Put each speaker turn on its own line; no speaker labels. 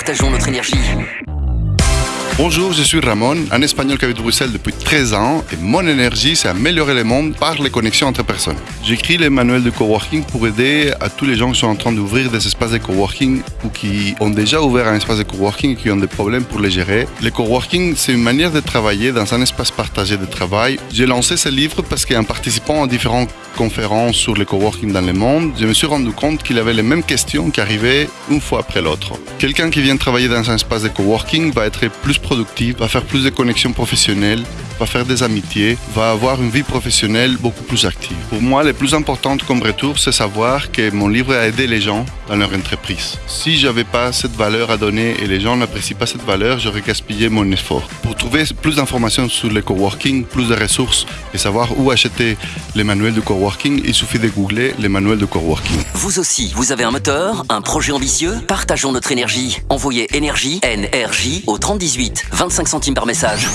Partageons notre énergie.
Bonjour, je suis Ramon, un Espagnol qui habite Bruxelles depuis 13 ans et mon énergie, c'est améliorer le monde par les connexions entre personnes. J'écris les manuels de coworking pour aider à tous les gens qui sont en train d'ouvrir des espaces de coworking ou qui ont déjà ouvert un espace de coworking et qui ont des problèmes pour les gérer. Le coworking, c'est une manière de travailler dans un espace partagé de travail. J'ai lancé ce livre parce qu'en participant à différentes conférences sur le coworking dans le monde, je me suis rendu compte qu'il avait les mêmes questions qui arrivaient une fois après l'autre. Quelqu'un qui vient travailler dans un espace de coworking va être plus productif, va faire plus de connexions professionnelles, va faire des amitiés, va avoir une vie professionnelle beaucoup plus active. Pour moi, le plus important comme retour, c'est savoir que mon livre a aidé les gens dans leur entreprise. Si j'avais pas cette valeur à donner et les gens n'apprécient pas cette valeur, j'aurais gaspillé mon effort. Pour trouver plus d'informations sur le coworking, plus de ressources et savoir où acheter les manuels de coworking, il suffit de googler les manuels de coworking.
Vous aussi, vous avez un moteur, un projet ambitieux? Partageons notre énergie. Envoyez énergie, NRJ au 3018, 25 centimes par message.